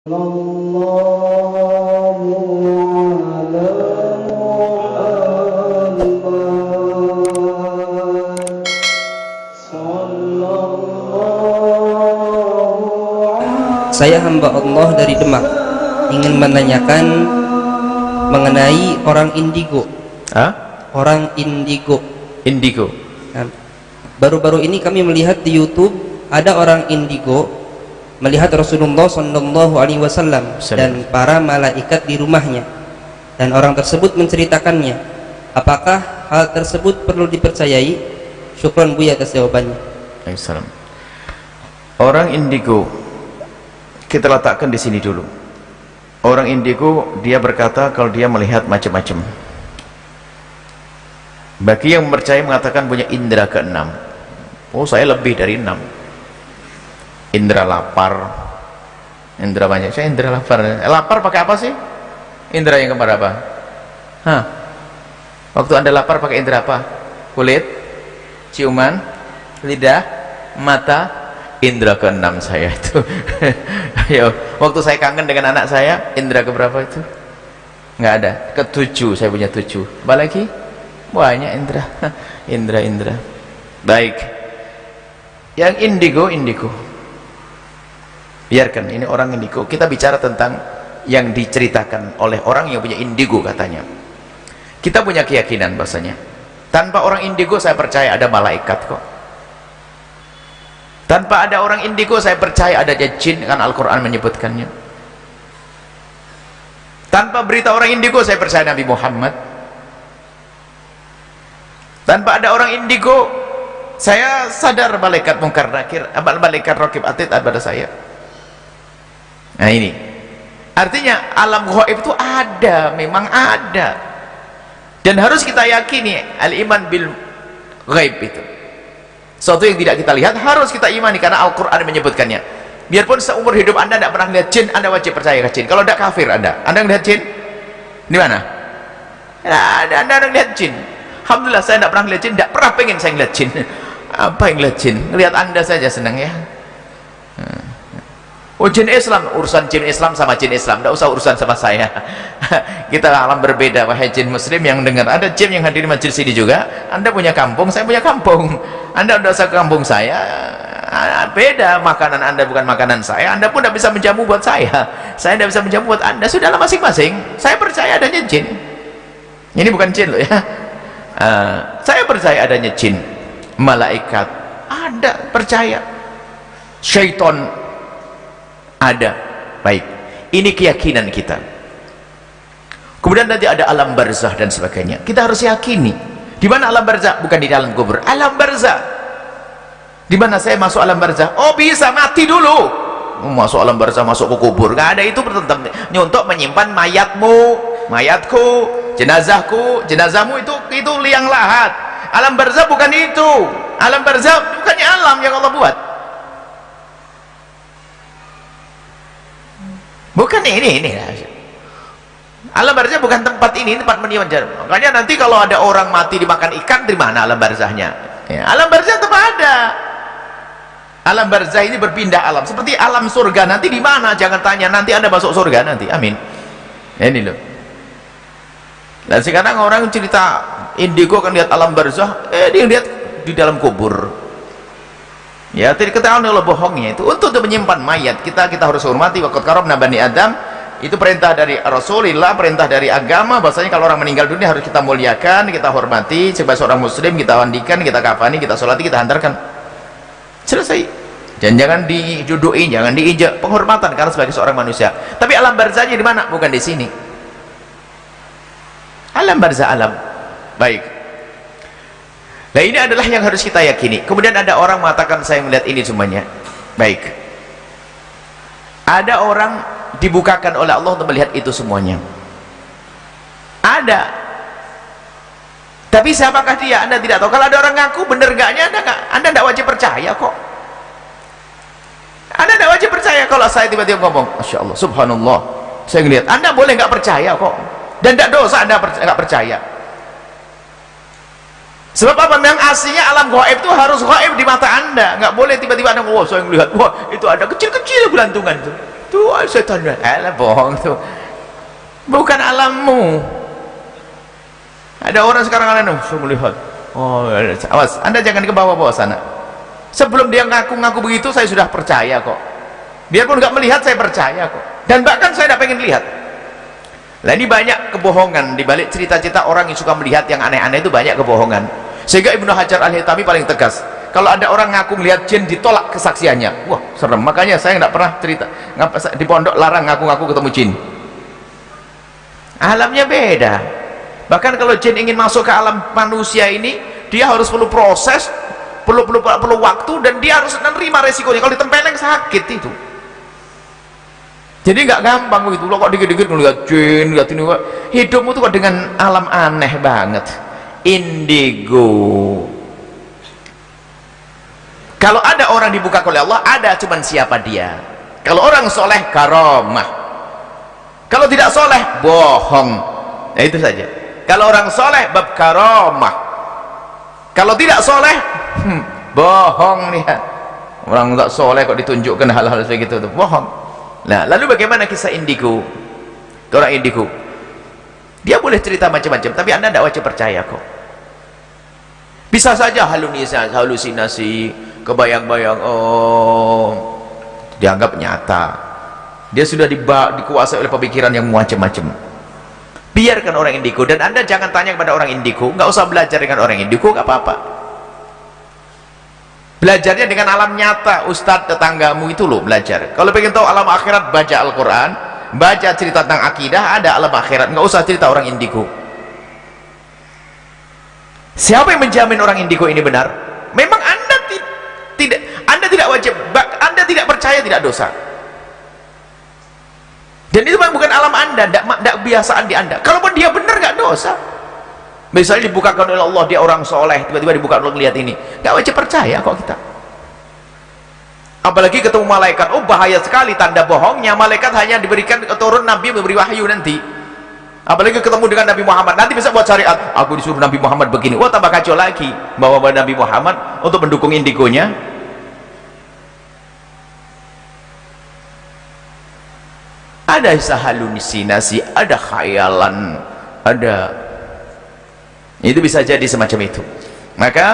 Saya hamba Allah dari Demak ingin menanyakan mengenai orang indigo. Hah? Orang indigo. Indigo. Baru-baru ini kami melihat di YouTube ada orang indigo melihat Rasulullah Shallallahu Alaihi Wasallam dan para malaikat di rumahnya dan orang tersebut menceritakannya. Apakah hal tersebut perlu dipercayai? Syukron Buya atas jawabannya. Waalaikumsalam. Orang indigo kita letakkan di sini dulu. Orang indigo dia berkata kalau dia melihat macam-macam. Bagi yang percaya mengatakan punya indera keenam. Oh saya lebih dari enam. Indera lapar. Indera banyak. Saya indera lapar. Eh, lapar pakai apa sih? Indera yang keempat apa? Hah? Waktu anda lapar pakai indera apa? Kulit, ciuman, lidah, mata, indera keenam saya itu. Ayo, waktu saya kangen dengan anak saya, indera keberapa itu? Nggak ada. Ketujuh, saya punya tujuh. Apa lagi? banyak indra indra indra baik yang indigo indigo biarkan ini orang indigo. Kita bicara tentang yang diceritakan oleh orang yang punya indigo katanya. Kita punya keyakinan bahasanya. Tanpa orang indigo saya percaya ada malaikat kok. Tanpa ada orang indigo saya percaya ada jin kan Al-Quran menyebutkannya. Tanpa berita orang indigo saya percaya Nabi Muhammad. Tanpa ada orang indigo saya sadar malaikat mungkar nakir malaikat rokib atid pada saya nah ini. Artinya alam ghaib itu ada memang ada. Dan harus kita yakini al-iman bil ghaib itu. Sesuatu yang tidak kita lihat harus kita imani karena Al-Quran menyebutkannya. Biarpun seumur hidup anda tidak pernah lihat jin anda wajib percaya ke jin. Kalau tidak kafir anda. Anda melihat jin? Di mana? Nah, anda, anda lihat jin? Alhamdulillah saya tidak pernah ngeliat jin. Tidak pernah pengen saya ngeliat jin. Apa yang ngeliat jin? Ngeliat anda saja senang ya oh jin Islam. Urusan jin Islam sama jin Islam. Tidak usah urusan sama saya. Kita alam berbeda wahai jin muslim yang dengar. Ada jin yang hadir di majelis ini juga. Anda punya kampung saya punya kampung. Anda sudah usah kampung saya. Beda makanan anda bukan makanan saya. Anda pun tidak bisa menjamu buat saya. Saya tidak bisa menjamu buat anda. Sudahlah masing-masing. Saya percaya adanya jin. Ini bukan jin loh ya. Uh, saya percaya adanya jin. Malaikat. Ada percaya. Syaitan ada. Baik. Ini keyakinan kita. Kemudian nanti ada alam barzah dan sebagainya. Kita harus yakini. Di mana alam barzah? Bukan di dalam kubur. Alam barzah. Di mana saya masuk alam barzah? Oh bisa. Mati dulu. Masuk alam barzah masuk ke kubur. Nggak ada itu tentang untuk menyimpan mayatmu mayatku jenazahku jenazahmu itu itu liang lahat. Alam barzah bukan itu. Alam barzah bukannya alam yang Allah buat bukan ini ini alam barzah bukan tempat ini tempat mendiamkan makanya nanti kalau ada orang mati dimakan ikan di mana alam barzahnya? Ya, alam barzah tetap ada. Alam barzah ini berpindah alam. Seperti alam surga nanti di mana? Jangan tanya. Nanti anda masuk surga nanti. Amin. Ini loh. Dan sekarang orang cerita indigo kan lihat alam barzah. Eh dia lihat di dalam kubur ya tidak ketahuan oleh bohongnya itu. Untuk menyimpan mayat kita kita harus hormati waktu karom nabani adam. Itu perintah dari Rasulullah perintah dari agama. Bahasanya kalau orang meninggal dunia harus kita muliakan kita hormati. Sebagai seorang muslim kita mandikan kita kafani kita sholati kita hantarkan. Selesai. Dan jangan diduduki jangan diinjak penghormatan karena sebagai seorang manusia. Tapi alam barzahnya di mana? Bukan di sini. Alam barzah alam. Baik nah ini adalah yang harus kita yakini. Kemudian ada orang mengatakan saya melihat ini semuanya. Baik. Ada orang dibukakan oleh Allah untuk melihat itu semuanya. Ada. Tapi siapakah dia? Anda tidak tahu. Kalau ada orang ngaku bener gaknya anda gak, anda tidak wajib percaya kok. Anda tidak wajib percaya kalau saya tiba-tiba ngomong Masya Allah subhanallah saya melihat anda boleh nggak percaya kok. Dan tidak dosa anda nggak percaya sebab apa? Memang aslinya alam gaib itu harus gaib di mata anda. Nggak boleh tiba-tiba anda wah saya melihat wah itu ada kecil-kecil gelantungan itu. Tuh setan alah bohong tuh. Bukan alammu. Ada orang sekarang anu saya melihat. Oh awas anda jangan ke bawah-bawah sana. Sebelum dia ngaku-ngaku begitu saya sudah percaya kok. Biarpun nggak melihat saya percaya kok. Dan bahkan saya tidak pengen lihat lah ini banyak kebohongan. Di balik cerita-cerita orang yang suka melihat yang aneh-aneh itu banyak kebohongan. Sehingga Ibnu Hajar Al-Hitami paling tegas kalau ada orang ngaku melihat jin ditolak kesaksiannya wah serem. Makanya saya nggak pernah cerita di pondok larang ngaku-ngaku ketemu jin. Alamnya beda. Bahkan kalau jin ingin masuk ke alam manusia ini dia harus perlu proses perlu perlu perlu waktu dan dia harus menerima resikonya. Kalau ditempeleng sakit itu jadi nggak gampang begitu. Lo kok dikit-dikit ngeliat jin lihat ini hidupmu tuh kok dengan alam aneh banget. Indigo. Kalau ada orang dibuka oleh Allah ada cuman siapa dia. Kalau orang soleh karomah kalau tidak soleh bohong. Nah itu saja. Kalau orang soleh bab karomah kalau tidak soleh hmm, bohong nih orang tak soleh kok ditunjukkan hal-hal segitu tuh. Bohong nah lalu bagaimana kisah indigo? Orang indigo dia boleh cerita macam-macam tapi anda tidak wajib percaya kok. Bisa saja halusinasi, halusinasi kebayang-bayang oh dianggap nyata. Dia sudah dikuasai oleh pemikiran yang macam-macam. Biarkan orang indigo dan anda jangan tanya kepada orang indigo. Nggak usah belajar dengan orang indigo nggak apa-apa belajarnya dengan alam nyata ustadz tetanggamu itu loh belajar. Kalau pengen tahu alam akhirat baca Al-Quran baca cerita tentang akidah ada alam akhirat. Nggak usah cerita orang indigo. Siapa yang menjamin orang indigo ini benar? Memang anda tidak anda tidak wajib anda tidak percaya tidak dosa. Dan itu bukan alam anda tidak, kebiasaan di anda. Kalaupun dia benar nggak dosa misalnya dibukakan oleh Allah dia orang soleh tiba-tiba dibuka Allah melihat ini. Nggak wajib percaya kok kita. Apalagi ketemu malaikat. Oh bahaya sekali tanda bohongnya. Malaikat hanya diberikan turun nabi memberi wahyu nanti. Apalagi ketemu dengan Nabi Muhammad. Nanti bisa buat syariat. Aku disuruh Nabi Muhammad begini. Wah tambah kacau lagi. Bawa Nabi Muhammad untuk mendukung indigonya. Ada halusinasi ada khayalan ada itu bisa jadi semacam itu. Maka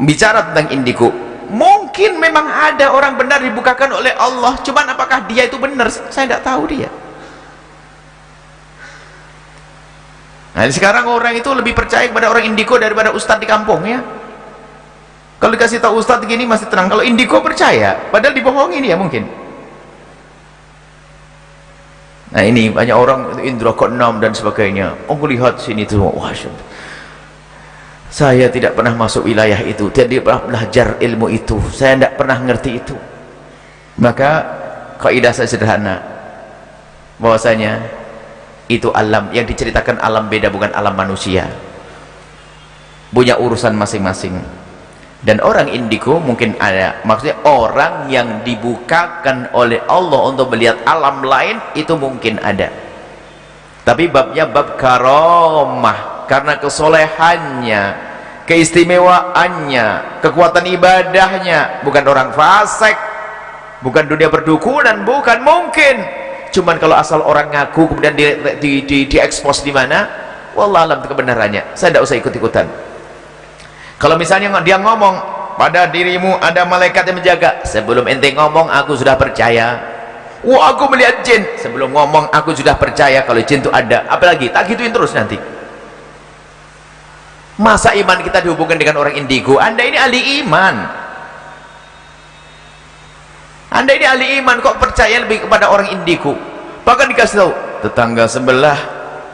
bicara tentang indigo mungkin memang ada orang benar dibukakan oleh Allah cuman apakah dia itu benar? Saya tidak tahu dia. Nah sekarang orang itu lebih percaya kepada orang indigo daripada ustadz di kampung ya. Kalau dikasih tahu ustadz gini masih tenang. Kalau indigo percaya padahal dibohongin ya mungkin Nah ini banyak orang indra keenam dan sebagainya. Oh lihat sini tuh, wah saya tidak pernah masuk wilayah itu, tidak pernah belajar ilmu itu, saya tidak pernah ngerti itu. Maka kaidah saya sederhana, bahwasanya itu alam yang diceritakan alam beda bukan alam manusia. Punya urusan masing-masing dan orang indigo mungkin ada maksudnya orang yang dibukakan oleh Allah untuk melihat alam lain itu mungkin ada. Tapi babnya bab karomah karena kesolehannya keistimewaannya kekuatan ibadahnya bukan orang fasik bukan dunia berdukunan bukan mungkin. Cuman kalau asal orang ngaku kemudian di, di, di, di di mana wallah alam kebenarannya. Saya tidak usah ikut-ikutan kalau misalnya dia ngomong pada dirimu ada malaikat yang menjaga. Sebelum ente ngomong aku sudah percaya. Wah aku melihat jin. Sebelum ngomong aku sudah percaya kalau jin itu ada. Apalagi tak gituin terus nanti. Masa iman kita dihubungkan dengan orang indigo? Anda ini ahli iman. Anda ini ahli iman kok percaya lebih kepada orang indigo? Bahkan dikasih tahu tetangga sebelah.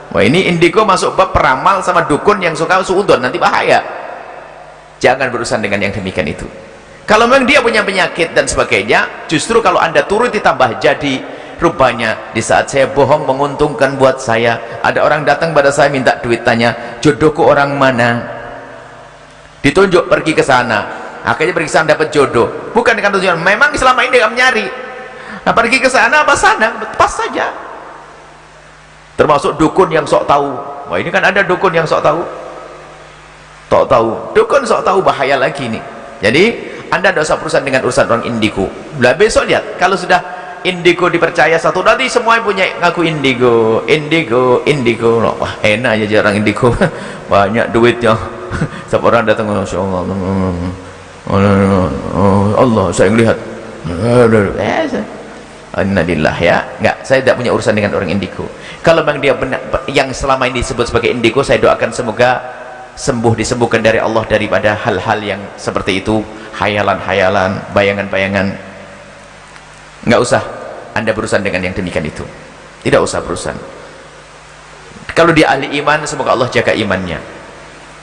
Wah ini indigo masuk bab peramal sama dukun yang suka suudon nanti bahaya jangan berurusan dengan yang demikian itu. Kalau memang dia punya penyakit dan sebagainya justru kalau anda turut ditambah jadi rupanya di saat saya bohong menguntungkan buat saya ada orang datang pada saya minta duit tanya jodohku orang mana? Ditunjuk pergi ke sana. Akhirnya pergi sana dapat jodoh. Bukan dengan tujuan memang selama ini dia nyari nah pergi ke sana apa sana? Pas saja. Termasuk dukun yang sok tahu. Wah ini kan ada dukun yang sok tahu sok tahu. Dukun sok tahu bahaya lagi nih jadi anda usah perusahaan dengan urusan orang indigo. Lah besok lihat. Kalau sudah indigo dipercaya satu nanti semua punya ngaku indigo indigo indigo. Wah enak aja jarang indigo. Banyak duitnya setiap orang datang Masya Allah Allah saya melihat Innalillah ya. Enggak saya tidak punya urusan dengan orang indigo. Kalau memang dia benar yang selama ini disebut sebagai indigo saya doakan semoga sembuh disembuhkan dari Allah daripada hal-hal yang seperti itu. Hayalan-hayalan bayangan-bayangan. Enggak usah anda berurusan dengan yang demikian itu. Tidak usah berurusan. Kalau dia ahli iman semoga Allah jaga imannya.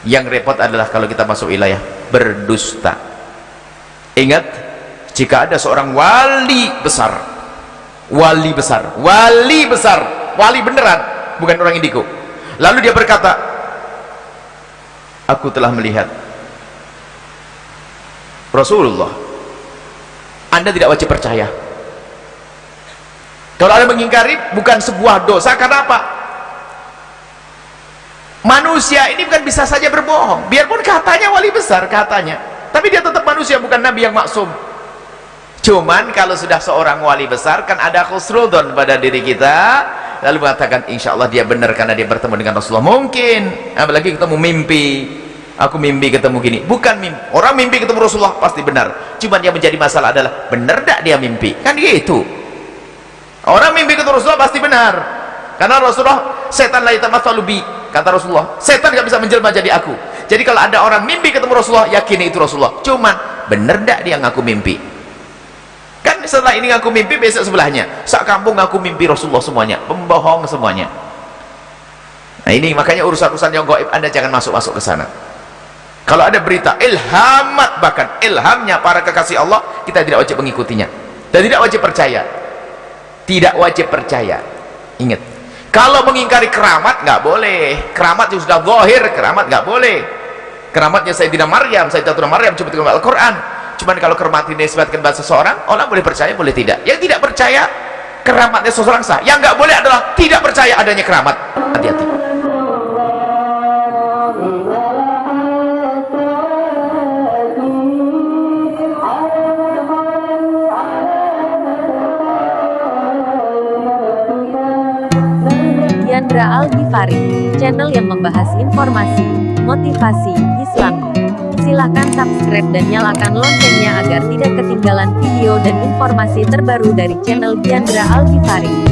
Yang repot adalah kalau kita masuk wilayah berdusta. Ingat jika ada seorang wali besar wali besar wali besar wali beneran bukan orang indigo. Lalu dia berkata aku telah melihat. Rasulullah anda tidak wajib percaya. Kalau anda mengingkari bukan sebuah dosa. Karena apa? Manusia ini bukan bisa saja berbohong. Biarpun katanya wali besar katanya. Tapi dia tetap manusia bukan nabi yang maksum. Cuman kalau sudah seorang wali besar kan ada khusrudon pada diri kita lalu mengatakan insya Allah dia benar karena dia bertemu dengan Rasulullah. Mungkin. Apalagi ketemu mimpi. Aku mimpi ketemu gini. Bukan mimpi. Orang mimpi ketemu Rasulullah pasti benar. Cuman yang menjadi masalah adalah benar tak dia mimpi? Kan gitu. Orang mimpi ketemu Rasulullah pasti benar. Karena Rasulullah setan la yatamatsalu kata Rasulullah. Setan gak bisa menjelma jadi aku. Jadi kalau ada orang mimpi ketemu Rasulullah yakini itu Rasulullah. Cuman benar tak dia ngaku mimpi setelah ini aku mimpi besok sebelahnya. Sak kampung aku mimpi Rasulullah semuanya. Pembohong semuanya. Nah ini makanya urusan-urusan yang gaib anda jangan masuk-masuk ke sana. Kalau ada berita ilhamat bahkan ilhamnya para kekasih Allah kita tidak wajib mengikutinya. Dan tidak wajib percaya. Tidak wajib percaya. Ingat. Kalau mengingkari keramat nggak boleh. Keramat yang sudah zahir keramat nggak boleh. Keramatnya Sayyidina Maryam Sayyidina Maryam coba dengan Al-Quran cuman kalau keramat ini disebutkan bahasa seseorang orang boleh percaya boleh tidak. Yang tidak percaya keramatnya seseorang sah. Yang nggak boleh adalah tidak percaya adanya keramat. Hati-hati. Yandra Al Ghifari, channel yang membahas informasi, motivasi. Silahkan subscribe dan nyalakan loncengnya agar tidak ketinggalan video dan informasi terbaru dari channel Diandra Algifari.